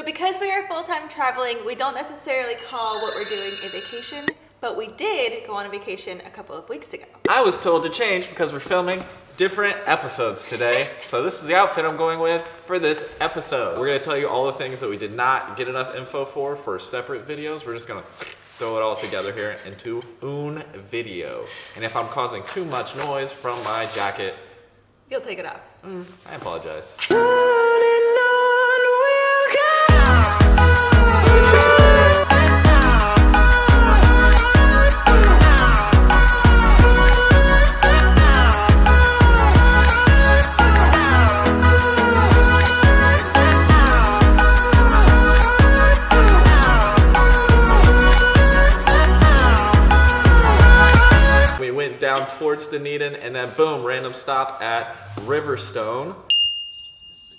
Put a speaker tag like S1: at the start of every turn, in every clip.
S1: So because we are full-time traveling, we don't necessarily call what we're doing a vacation, but we did go on a vacation a couple of weeks ago.
S2: I was told to change because we're filming different episodes today. so this is the outfit I'm going with for this episode. We're gonna tell you all the things that we did not get enough info for for separate videos. We're just gonna throw it all together here into un video. And if I'm causing too much noise from my jacket,
S1: You'll take it off.
S2: Mm, I apologize. towards Dunedin and then boom, random stop at Riverstone.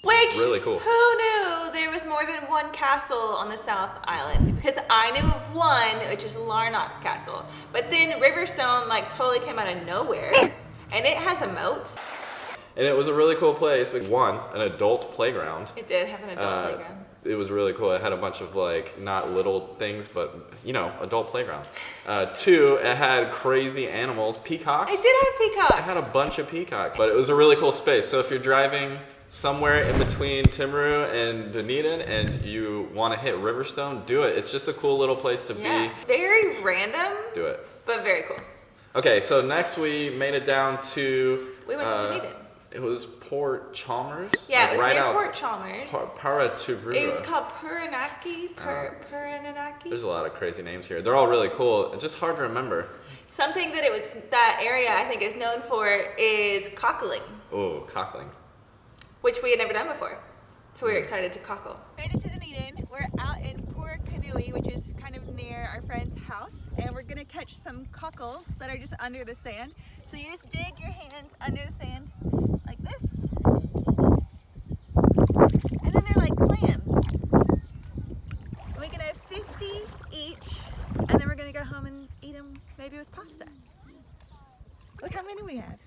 S1: Which,
S2: Really cool.
S1: who knew there was more than one castle on the South Island? Because I knew of one, which is Larnach Castle. But then Riverstone like totally came out of nowhere. And it has a moat.
S2: And it was a really cool place. We One, an adult playground.
S1: It did have an adult
S2: Uh,
S1: playground.
S2: It was really cool. It had a bunch of like not little things, but you know, adult playground. Uh, two, it had crazy animals, peacocks.
S1: It did have peacocks.
S2: It had a bunch of peacocks, but it was a really cool space. So if you're driving somewhere in between Timaru and Dunedin and you want to hit Riverstone, do it. It's just a cool little place to
S1: Yeah.
S2: be.
S1: Very random,
S2: Do it.
S1: but very cool.
S2: Okay, so next we made it down to.
S1: We went to
S2: uh,
S1: Dunedin.
S2: It was Port Chalmers.
S1: Yeah,
S2: like
S1: it was
S2: right
S1: near
S2: outs-
S1: Port Chalmers.
S2: Pa- Paraturua.
S1: It was called Puranaki. Pur- uh-huh. Puranaki.
S2: There's a lot of crazy names here. They're all really cool. It's just hard to remember.
S1: Something that it was that area I think is known for is cockling,
S2: Oh, cockling.
S1: which we had never done before. So we were hmm. excited to cockle. Made it to Dunedin. We're out in Port Purakanui, which is kind of near our friend's house, and we're gonna catch some cockles that are just under the sand. So you just dig your hands under the sand like this, and then they're like clams. And we can have 50 each, and then we're gonna go home and eat them maybe with pasta. Look how many we have.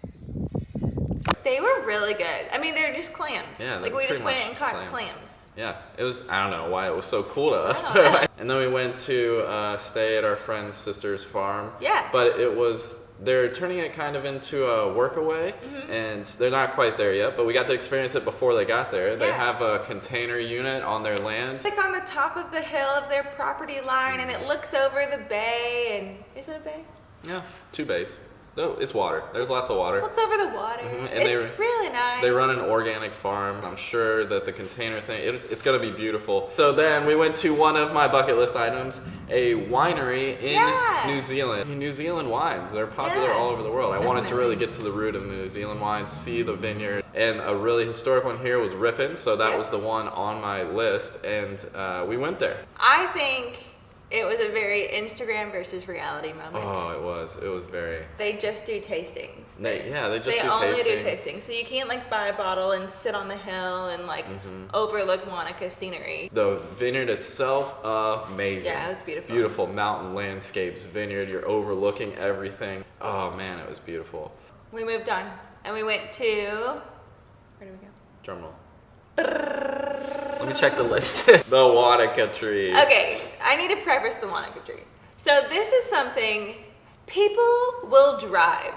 S1: They were really good. I mean, they're just clams.
S2: Yeah,
S1: like we just went and
S2: just
S1: caught
S2: clams.
S1: clams.
S2: Yeah, it was. I don't know why it was so cool to us.
S1: I
S2: and then we went to uh, stay at our friend's sister's farm.
S1: Yeah.
S2: But it was. They're turning it kind of into a workaway,
S1: Mm-hmm.
S2: and they're not quite there yet. But we got to experience it before they got there. They
S1: Yeah.
S2: have a container unit on their land.
S1: It's like on the top of the hill of their property line, and it looks over the bay. And is it a bay?
S2: Yeah, two bays. No, it's water. There's lots of water.
S1: Looks over the water.
S2: Mhm, and they-
S1: It's really nice.
S2: They run an organic farm. I'm sure that the container thing, it's, it's gonna be beautiful. So then we went to one of my bucket list items, a winery in
S1: Yeah.
S2: New Zealand. New Zealand wines, they're popular
S1: Yeah,
S2: all over the world. I wanted to really get to the root of New Zealand wines, see the vineyard. And a really historic one here was Rippon, so that
S1: Yeah.
S2: was the one on my list. And uh, we went there.
S1: I think it was a very Instagram versus reality moment.
S2: Oh, it was. It was very.
S1: They just do tastings.
S2: They, yeah, they just
S1: they
S2: do
S1: only
S2: tastings.
S1: do tastings. So you can't like buy a bottle and sit on the hill and like
S2: Mm-hmm.
S1: overlook Wanaka scenery.
S2: The vineyard itself, amazing.
S1: Yeah, it was beautiful.
S2: Beautiful mountain landscapes, vineyard, you're overlooking everything. Oh man, it was beautiful.
S1: We moved on and we went to where did we go?
S2: Drum roll. Let me check the list. the Wanaka tree.
S1: Okay, I need to preface the Wanaka tree. So this is something people will drive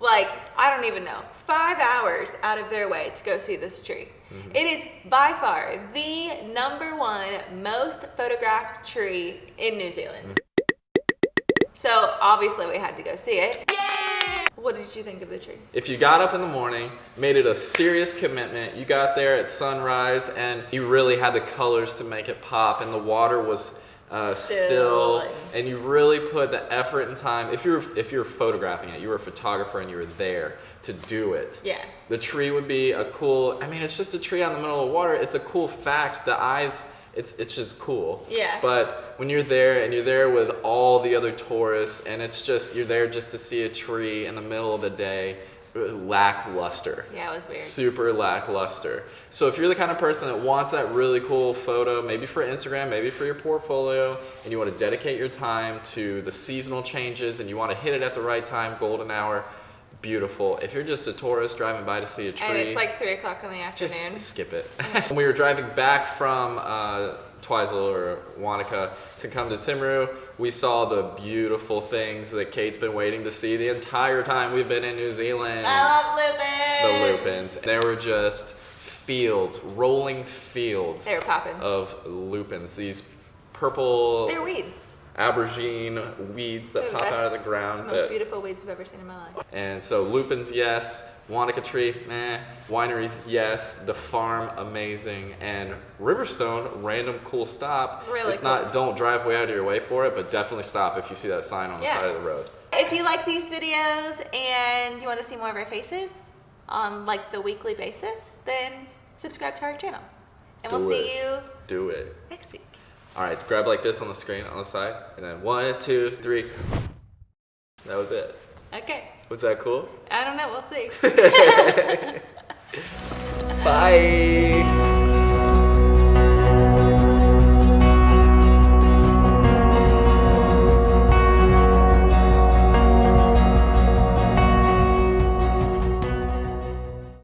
S1: like I don't even know five hours out of their way to go see this tree.
S2: Mm-hmm.
S1: It is by far the number one most photographed tree in New Zealand.
S2: Mm-hmm.
S1: So obviously we had to go see it. What did you think of the tree?
S2: If you got up in the morning, made it a serious commitment, you got there at sunrise and you really had the colors to make it pop and the water was uh,
S1: Still.
S2: still, and you really put the effort and time. If you're if you're photographing it, you were a photographer and you were there to do it.
S1: Yeah.
S2: The tree would be a cool. I mean, it's just a tree out in the middle of the water. It's a cool fact. The eyes. It's it's just cool.
S1: Yeah.
S2: But when you're there and you're there with all the other tourists, and it's just you're there just to see a tree in the middle of the day, uh, lackluster.
S1: Yeah, it was weird.
S2: Super lackluster. So if you're the kind of person that wants that really cool photo, maybe for Instagram, maybe for your portfolio, and you want to dedicate your time to the seasonal changes and you want to hit it at the right time, golden hour, beautiful. If you're just a tourist driving by to see a tree,
S1: And it's like 3 o'clock in the
S2: just
S1: afternoon.
S2: skip it. when we were driving back from uh, Twizel or Wanaka to come to Timaru, we saw the beautiful things that Kate's been waiting to see the entire time we've been in New Zealand.
S1: I love lupins.
S2: the
S1: lupins.
S2: lupins. They were just fields, rolling fields
S1: They were popping.
S2: of lupins. These purple
S1: They're weeds.
S2: Aubergine weeds that
S1: the
S2: pop out of the ground.
S1: Most
S2: that-
S1: beautiful weeds I've ever seen in my life.
S2: and so lupins, yes. Wanaka tree, meh. Wineries, yes. The farm, amazing. And Riverstone, random cool stop.
S1: Really
S2: it's
S1: cool.
S2: not, don't drive way out of your way for it, but definitely stop if you see that sign on the
S1: Yeah.
S2: side of the road.
S1: If you like these videos and you want to see more of our faces on like the weekly basis, then subscribe to our channel. And we'll
S2: Do
S1: see
S2: it.
S1: you
S2: Do it.
S1: next week.
S2: All right, grab like this on the screen on the side, and then one, two, three. That was it.
S1: Okay.
S2: Was that cool?
S1: I don't know. We'll see.
S2: Bye.